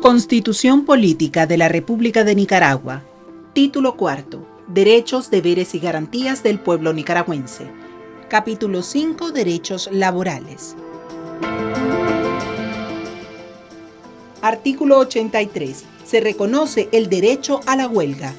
Constitución Política de la República de Nicaragua. Título cuarto. Derechos, deberes y garantías del pueblo nicaragüense. Capítulo 5. Derechos laborales. Artículo 83. Se reconoce el derecho a la huelga.